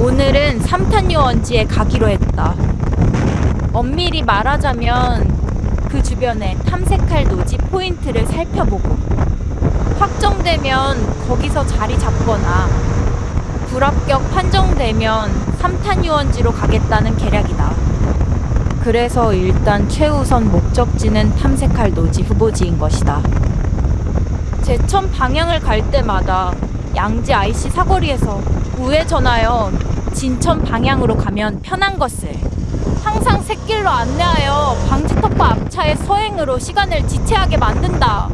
오늘은 삼탄 유원지에 가기로 했다. 엄밀히 말하자면 그 주변에 탐색할 노지 포인트를 살펴보고 확정되면 거기서 자리 잡거나 불합격 판정되면 삼탄 유원지로 가겠다는 계략이다. 그래서 일단 최우선 목적지는 탐색할 노지 후보지인 것이다. 제천 방향을 갈 때마다 양지 IC 사거리에서 우회전하여 진천 방향으로 가면 편한 것을 항상 샛길로 안내하여 방지턱과 앞차의 서행으로 시간을 지체하게 만든다.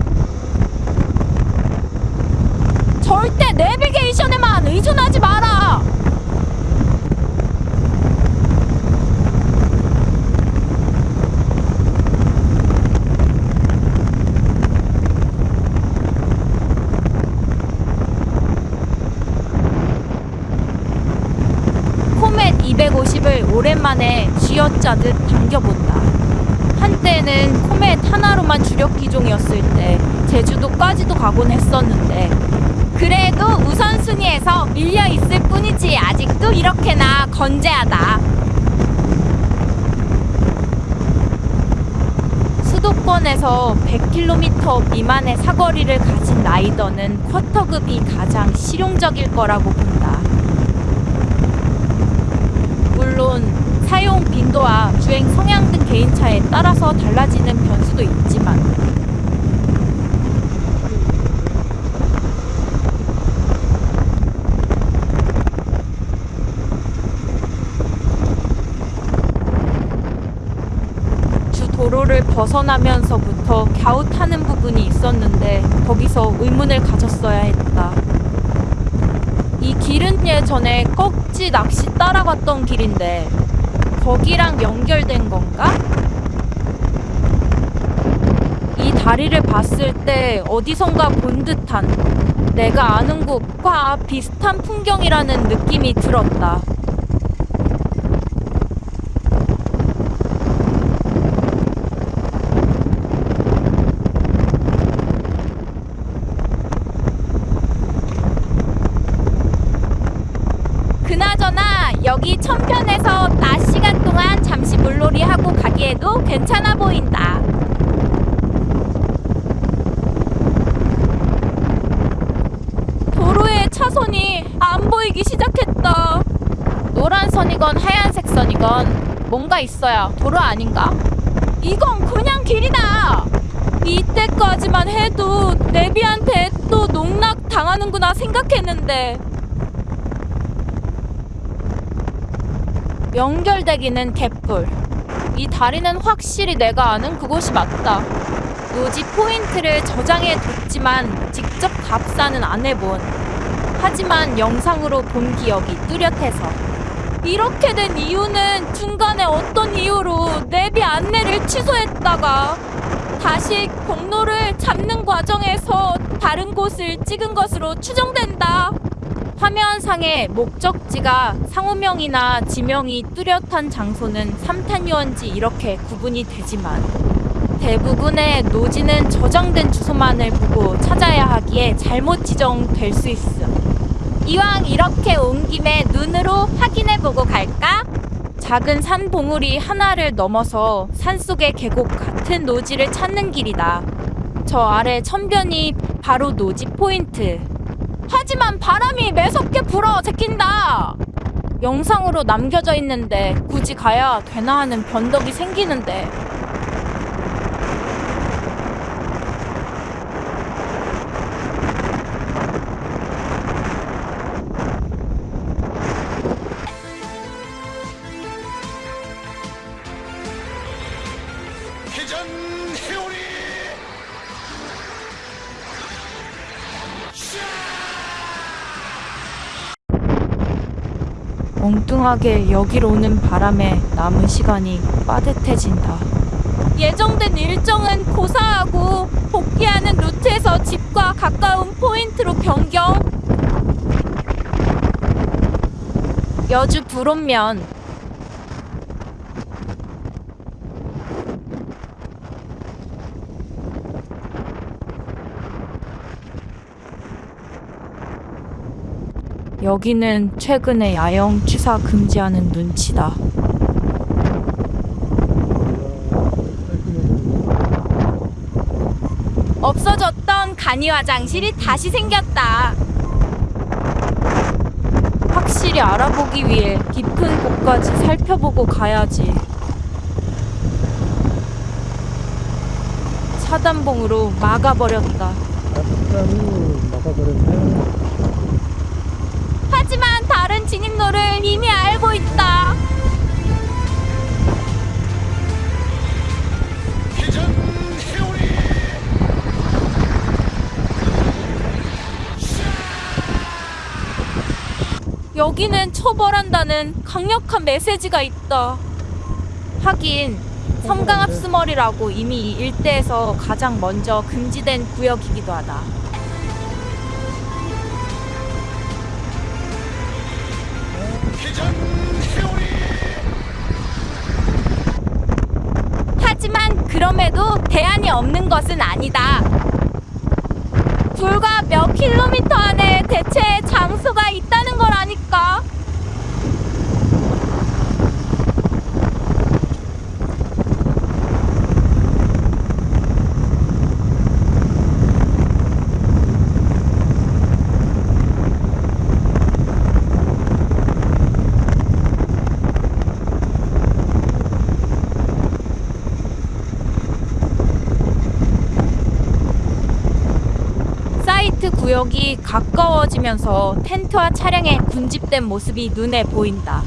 절대 내비게이션에만 의존하지 마라. 코멧 250을 오랜만에 쥐어짜듯 당겨본다. 한때는 코멧 하나로만 주력 기종이었을 때 제주도까지도 가곤 했었는데 그래도 우선순위에서 밀려 있을 뿐이지 아직도 이렇게나 건재하다. 수도권에서 100km 미만의 사거리를 가진 라이더는 쿼터급이 가장 실용적일 거라고 본다. 물론 사용 빈도와 주행 성향 등 개인차에 따라서 달라지는 변수도 있지만 주 도로를 벗어나면서부터 갸웃하는 부분이 있었는데 거기서 의문을 가졌어야 했다. 이 길은 예전에 꺽지 낚시 따라갔던 길인데 거기랑 연결된 건가? 이 다리를 봤을 때 어디선가 본 듯한 내가 아는 곳과 비슷한 풍경이라는 느낌이 들었다. 그나저나 여기 천편에서 낮 시간 동안 잠시 물놀이 하고 가기에도 괜찮아 보인다. 도로의 차선이 안 보이기 시작했다. 노란 선이건 하얀색 선이건 뭔가 있어야 도로 아닌가? 이건 그냥 길이다. 이때까지만 해도 내비한테 또 농락 당하는구나 생각했는데 연결되기는 개뿔. 이 다리는 확실히 내가 아는 그곳이 맞다. 노지 포인트를 저장해 뒀지만 직접 답사는 안 해본. 하지만 영상으로 본 기억이 뚜렷해서. 이렇게 된 이유는 중간에 어떤 이유로 내비 안내를 취소했다가 다시 경로를 잡는 과정에서 다른 곳을 찍은 것으로 추정된다. 화면상의 목적지가 상호명이나 지명이 뚜렷한 장소는 삼탄유원지 이렇게 구분이 되지만 대부분의 노지는 저장된 주소만을 보고 찾아야 하기에 잘못 지정될 수 있음. 이왕 이렇게 온 김에 눈으로 확인해보고 갈까? 작은 산 봉우리 하나를 넘어서 산속의 계곡 같은 노지를 찾는 길이다. 저 아래 천변이 바로 노지 포인트. 하지만 바람이 매섭게 불어 제낀다. 영상으로 남겨져 있는데 굳이 가야 되나 하는 변덕이 생기는데 엉뚱하게 여기로 오는 바람에 남은 시간이 빠듯해진다. 예정된 일정은 고사하고 복귀하는 루트에서 집과 가까운 포인트로 변경. 여주 불온면 여기는 최근에 야영 취사 금지하는 눈치다. 없어졌던 간이 화장실이 다시 생겼다. 확실히 알아보기 위해 깊은 곳까지 살펴보고 가야지. 차단봉으로 막아버렸다. 막아버렸네. 진입로를 이미 알고 있다. 여기는 처벌한다는 강력한 메시지가 있다. 하긴 섬강합수머리라고 이미 이 일대에서 가장 먼저 금지된 구역이기도 하다. 그럼에도 대안이 없는 것은 아니다. 불과 몇 킬로미터 안에 대체 장소가 있다는 걸 아니까. 사이트 구역이 가까워지면서 텐트와 차량의 군집된 모습이 눈에 보인다.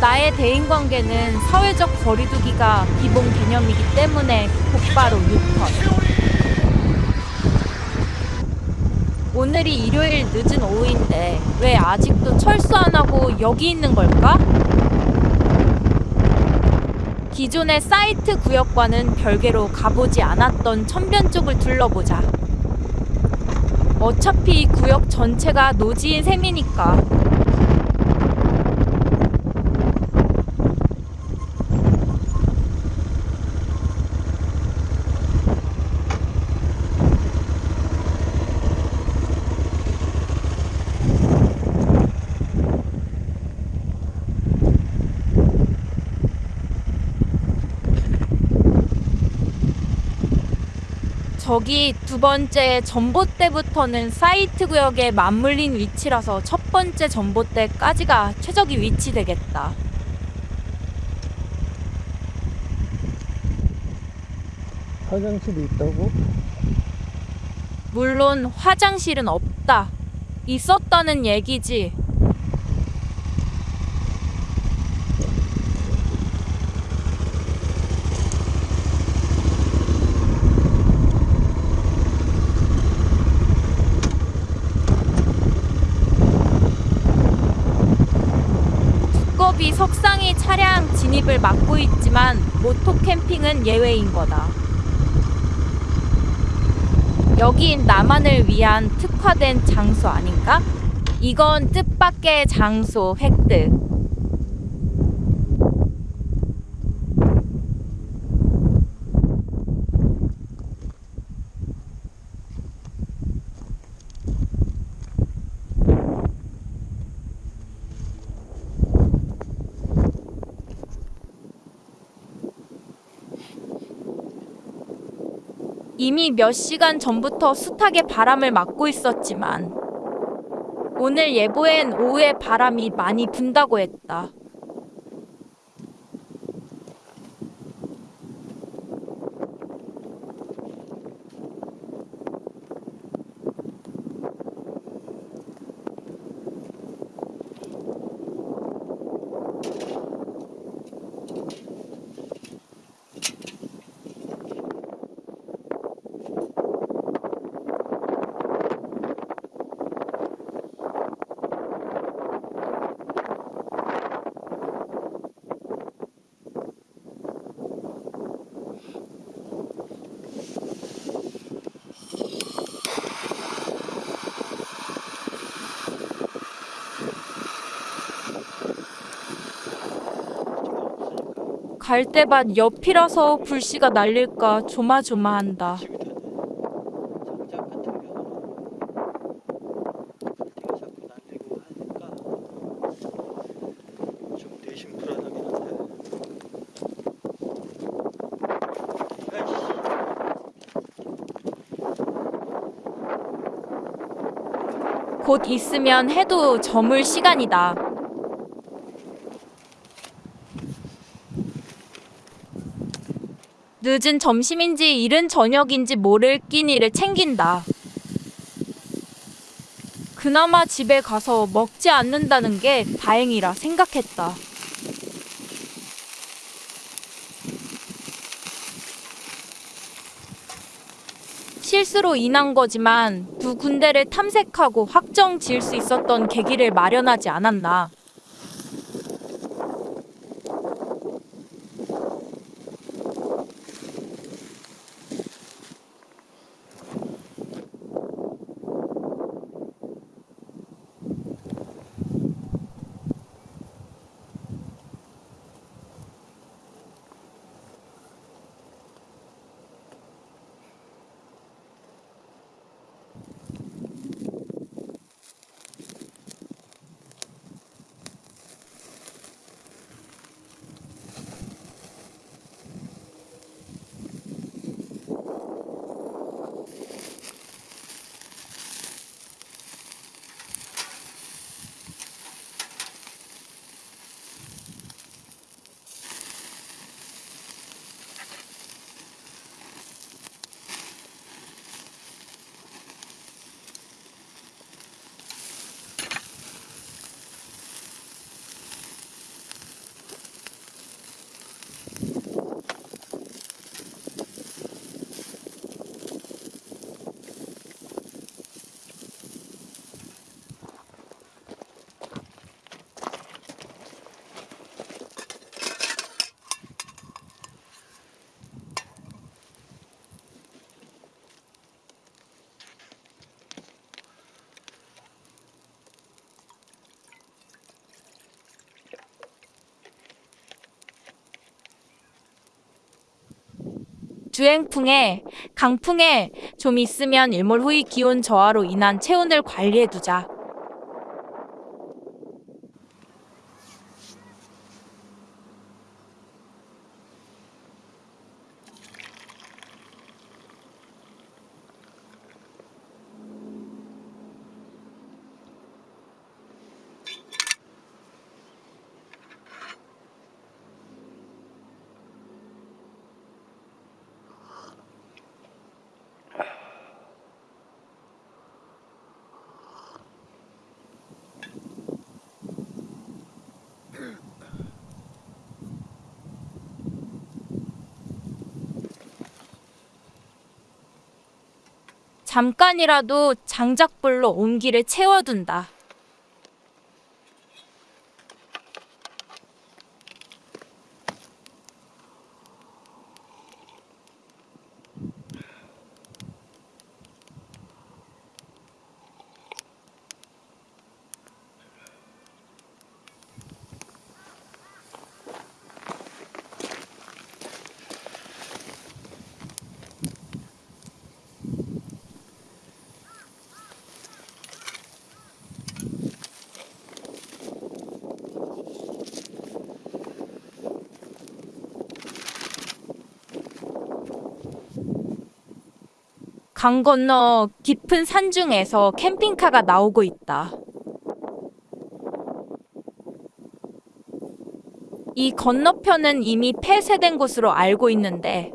나의 대인 관계는 사회적 거리두기가 기본 개념이기 때문에 곧바로 유턴. 오늘이 일요일 늦은 오후인데 왜 아직도 철수 안 하고 여기 있는 걸까? 기존의 사이트 구역과는 별개로 가보지 않았던 천변 쪽을 둘러보자. 어차피 이 구역 전체가 노지인 셈이니까. 저기 두 번째 전봇대부터는 사이트 구역에 맞물린 위치라서 첫 번째 전봇대까지가 최적의 위치 되겠다. 화장실이 있다고? 물론 화장실은 없다. 있었다는 얘기지. 두꺼비 석상이 차량 진입을 막고 있지만 모토 캠핑은 예외인 거다. 여긴 나만을 위한 특화된 장소 아닌가? 이건 뜻밖의 장소 획득. 이미 몇 시간 전부터 숱하게 바람을 맞고 있었지만 오늘 예보엔 오후에 바람이 많이 분다고 했다. 갈대밭 옆이라서 불씨가 날릴까 조마조마한다. 곧 있으면 해도 저물 시간이다. 늦은 점심인지 이른 저녁인지 모를 끼니를 챙긴다. 그나마 집에 가서 먹지 않는다는 게 다행이라 생각했다. 실수로 인한 거지만 두 군데를 탐색하고 확정 지을 수 있었던 계기를 마련하지 않았나. 주행풍에 강풍에 좀 있으면 일몰 후의 기온 저하로 인한 체온을 관리해 두자. 잠깐이라도 장작불로 온기를 채워둔다. 강 건너 깊은 산중에서 캠핑카가 나오고 있다. 이 건너편은 이미 폐쇄된 곳으로 알고 있는데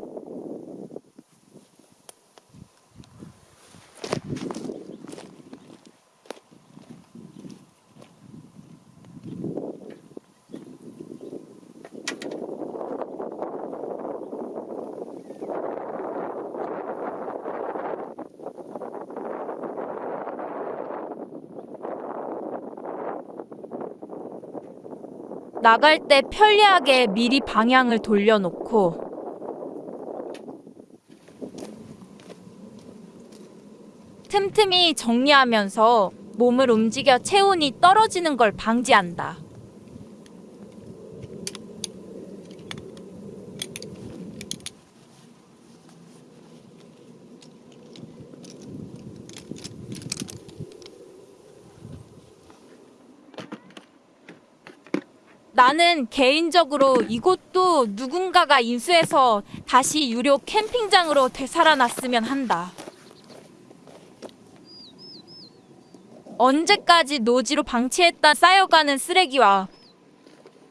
나갈 때 편리하게 미리 방향을 돌려놓고 틈틈이 정리하면서 몸을 움직여 체온이 떨어지는 걸 방지한다. 나는 개인적으로 이곳도 누군가가 인수해서 다시 유료 캠핑장으로 되살아났으면 한다. 언제까지 노지로 방치했다 쌓여가는 쓰레기와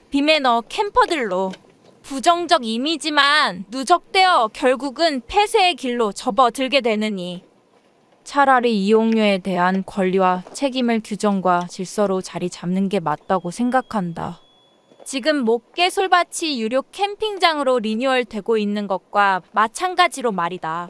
비매너 캠퍼들로 부정적 이미지만 누적되어 결국은 폐쇄의 길로 접어들게 되느니 차라리 이용료에 대한 권리와 책임을 규정과 질서로 자리 잡는 게 맞다고 생각한다. 지금 목계 솔밭이 유료 캠핑장으로 리뉴얼 되고 있는 것과 마찬가지로 말이다.